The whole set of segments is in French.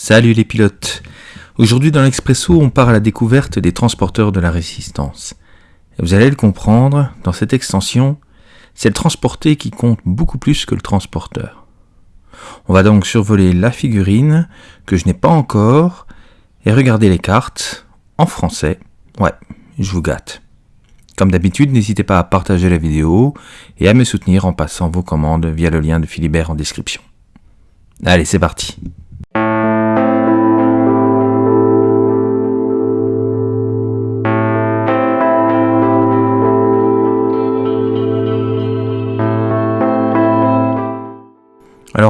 Salut les pilotes Aujourd'hui dans l'Expresso, on part à la découverte des transporteurs de la résistance. Vous allez le comprendre, dans cette extension, c'est le transporté qui compte beaucoup plus que le transporteur. On va donc survoler la figurine, que je n'ai pas encore, et regarder les cartes, en français. Ouais, je vous gâte. Comme d'habitude, n'hésitez pas à partager la vidéo et à me soutenir en passant vos commandes via le lien de Philibert en description. Allez, c'est parti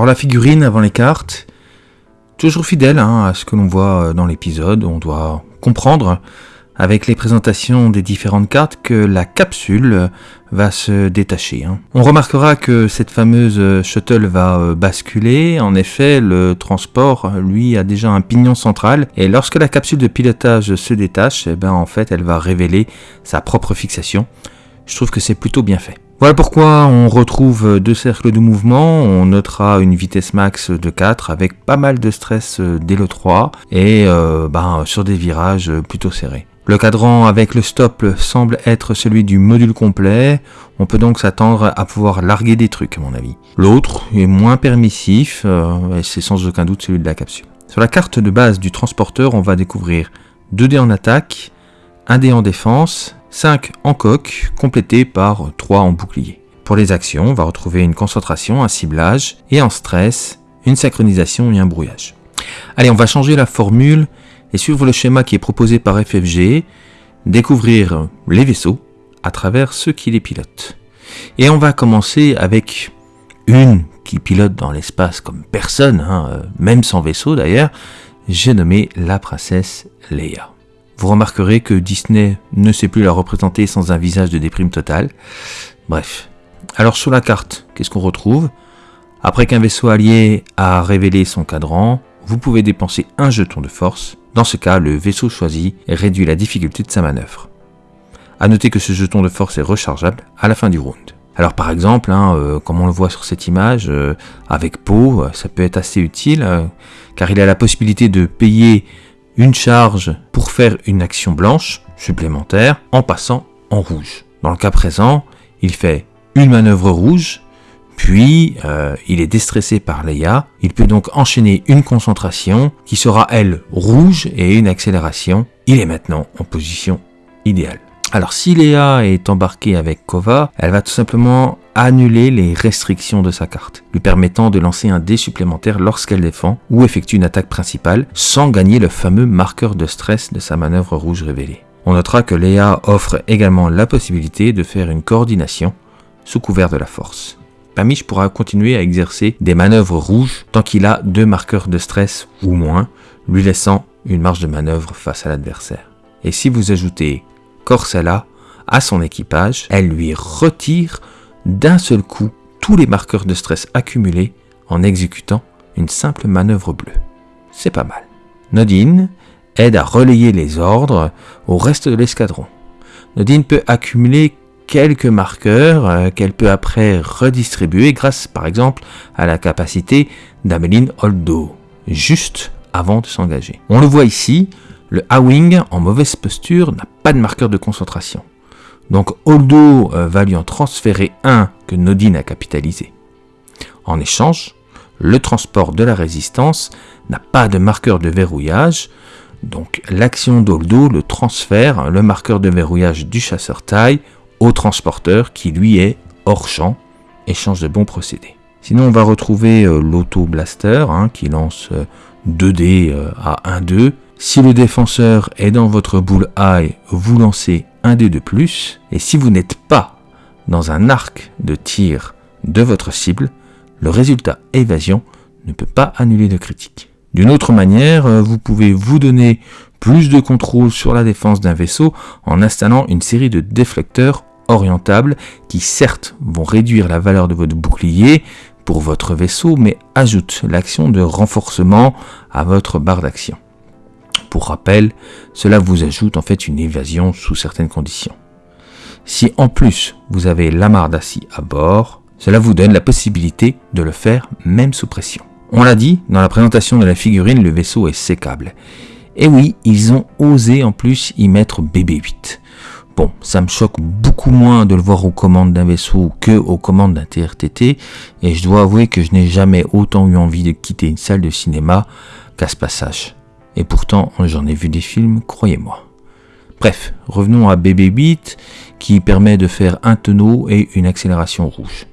la figurine avant les cartes, toujours fidèle hein, à ce que l'on voit dans l'épisode, on doit comprendre avec les présentations des différentes cartes que la capsule va se détacher. Hein. On remarquera que cette fameuse shuttle va euh, basculer. En effet, le transport, lui, a déjà un pignon central. Et lorsque la capsule de pilotage se détache, eh ben, en fait, elle va révéler sa propre fixation. Je trouve que c'est plutôt bien fait. Voilà pourquoi on retrouve deux cercles de mouvement, on notera une vitesse max de 4 avec pas mal de stress dès le 3 et euh, ben, sur des virages plutôt serrés. Le cadran avec le stop semble être celui du module complet, on peut donc s'attendre à pouvoir larguer des trucs à mon avis. L'autre est moins permissif, euh, et c'est sans aucun doute celui de la capsule. Sur la carte de base du transporteur, on va découvrir 2 dés en attaque, 1 dé en défense, 5 en coque, complété par 3 en bouclier. Pour les actions, on va retrouver une concentration, un ciblage, et en stress, une synchronisation et un brouillage. Allez, on va changer la formule et suivre le schéma qui est proposé par FFG, découvrir les vaisseaux à travers ceux qui les pilotent. Et on va commencer avec une qui pilote dans l'espace comme personne, hein, euh, même sans vaisseau d'ailleurs, j'ai nommé la princesse Leia. Vous remarquerez que Disney ne sait plus la représenter sans un visage de déprime totale. Bref. Alors sur la carte, qu'est-ce qu'on retrouve? Après qu'un vaisseau allié a révélé son cadran, vous pouvez dépenser un jeton de force dans ce cas, le vaisseau choisi réduit la difficulté de sa manœuvre. A noter que ce jeton de force est rechargeable à la fin du round. Alors par exemple, hein, euh, comme on le voit sur cette image, euh, avec Poe, euh, ça peut être assez utile, car il a la possibilité de payer une charge pour faire une action blanche supplémentaire en passant en rouge. Dans le cas présent, il fait une manœuvre rouge puis, euh, il est déstressé par Leia. Il peut donc enchaîner une concentration qui sera, elle, rouge et une accélération. Il est maintenant en position idéale. Alors, si Leia est embarquée avec Kova, elle va tout simplement annuler les restrictions de sa carte, lui permettant de lancer un dé supplémentaire lorsqu'elle défend ou effectue une attaque principale, sans gagner le fameux marqueur de stress de sa manœuvre rouge révélée. On notera que Leia offre également la possibilité de faire une coordination sous couvert de la force. Pamiche pourra continuer à exercer des manœuvres rouges tant qu'il a deux marqueurs de stress ou moins, lui laissant une marge de manœuvre face à l'adversaire. Et si vous ajoutez Corsella à son équipage, elle lui retire d'un seul coup tous les marqueurs de stress accumulés en exécutant une simple manœuvre bleue. C'est pas mal. Nodine aide à relayer les ordres au reste de l'escadron. Nodine peut accumuler quelques marqueurs euh, qu'elle peut après redistribuer grâce par exemple à la capacité d'Ameline Holdo, juste avant de s'engager. On le voit ici, le A-Wing en mauvaise posture n'a pas de marqueur de concentration. Donc Holdo euh, va lui en transférer un que Nodine a capitalisé. En échange, le transport de la résistance n'a pas de marqueur de verrouillage, donc l'action d'Holdo le transfère le marqueur de verrouillage du chasseur taille au transporteur qui lui est hors champ et change de bons procédés. Sinon on va retrouver euh, l'auto blaster hein, qui lance 2 euh, dés à 1-2. Si le défenseur est dans votre boule eye, vous lancez un dé de plus. Et si vous n'êtes pas dans un arc de tir de votre cible, le résultat évasion ne peut pas annuler de critique. D'une autre manière, vous pouvez vous donner plus de contrôle sur la défense d'un vaisseau en installant une série de déflecteurs orientables qui certes vont réduire la valeur de votre bouclier pour votre vaisseau mais ajoutent l'action de renforcement à votre barre d'action. Pour rappel, cela vous ajoute en fait une évasion sous certaines conditions. Si en plus vous avez l'amarre d'acier à bord, cela vous donne la possibilité de le faire même sous pression. On l'a dit, dans la présentation de la figurine, le vaisseau est sécable. Et oui, ils ont osé en plus y mettre BB-8. Bon, ça me choque beaucoup moins de le voir aux commandes d'un vaisseau que aux commandes d'un TRTT, et je dois avouer que je n'ai jamais autant eu envie de quitter une salle de cinéma qu'à ce passage. Et pourtant, j'en ai vu des films, croyez-moi. Bref, revenons à BB-8, qui permet de faire un tonneau et une accélération rouge.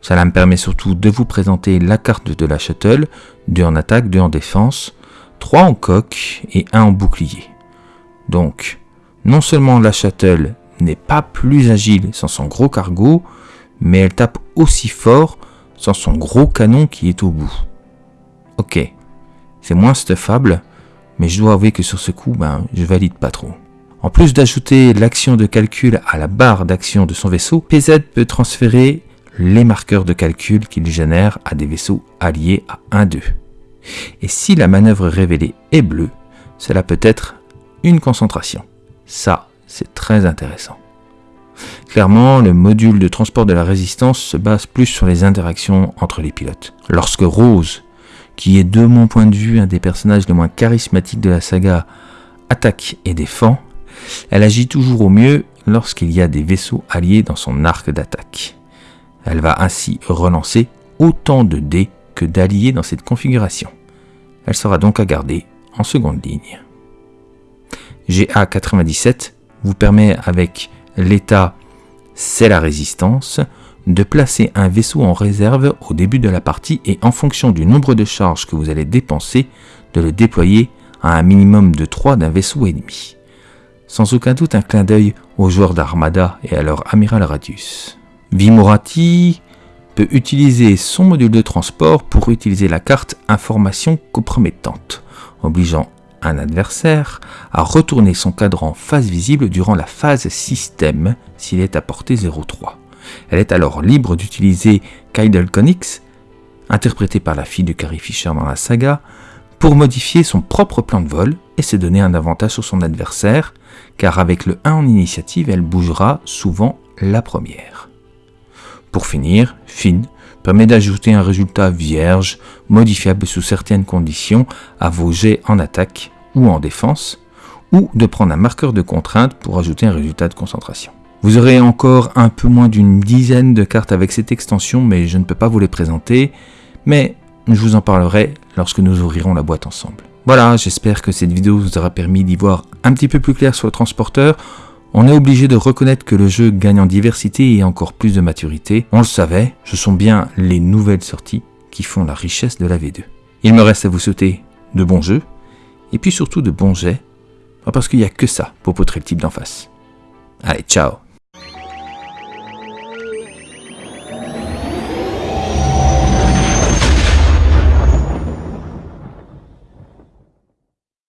Cela me permet surtout de vous présenter la carte de la shuttle, deux en attaque, deux en défense, trois en coque et un en bouclier. Donc, non seulement la shuttle n'est pas plus agile sans son gros cargo, mais elle tape aussi fort sans son gros canon qui est au bout. Ok, c'est moins stuffable, mais je dois avouer que sur ce coup, ben, je valide pas trop. En plus d'ajouter l'action de calcul à la barre d'action de son vaisseau, PZ peut transférer les marqueurs de calcul qu'il génère à des vaisseaux alliés à 1-2. Et si la manœuvre révélée est bleue, cela peut être une concentration. Ça, c'est très intéressant. Clairement, le module de transport de la résistance se base plus sur les interactions entre les pilotes. Lorsque Rose, qui est de mon point de vue un des personnages les moins charismatiques de la saga, attaque et défend, elle agit toujours au mieux lorsqu'il y a des vaisseaux alliés dans son arc d'attaque. Elle va ainsi relancer autant de dés que d'alliés dans cette configuration. Elle sera donc à garder en seconde ligne. GA97 vous permet avec l'état c'est la résistance de placer un vaisseau en réserve au début de la partie et en fonction du nombre de charges que vous allez dépenser, de le déployer à un minimum de 3 d'un vaisseau ennemi. Sans aucun doute un clin d'œil aux joueurs d'Armada et à leur amiral Radius. Vimorati peut utiliser son module de transport pour utiliser la carte information compromettante, obligeant un adversaire à retourner son cadran phase visible durant la phase système s'il est à portée 0,3. Elle est alors libre d'utiliser Kydel Conix, interprété par la fille de Carrie Fisher dans la saga, pour modifier son propre plan de vol et se donner un avantage sur son adversaire, car avec le 1 en initiative, elle bougera souvent la première. Pour finir, Fin permet d'ajouter un résultat vierge, modifiable sous certaines conditions, à vos jets en attaque ou en défense, ou de prendre un marqueur de contrainte pour ajouter un résultat de concentration. Vous aurez encore un peu moins d'une dizaine de cartes avec cette extension, mais je ne peux pas vous les présenter, mais je vous en parlerai lorsque nous ouvrirons la boîte ensemble. Voilà, j'espère que cette vidéo vous aura permis d'y voir un petit peu plus clair sur le transporteur. On est obligé de reconnaître que le jeu gagne en diversité et encore plus de maturité. On le savait, ce sont bien les nouvelles sorties qui font la richesse de la V2. Il me reste à vous souhaiter de bons jeux, et puis surtout de bons jets, parce qu'il n'y a que ça pour poutrer le type d'en face. Allez, ciao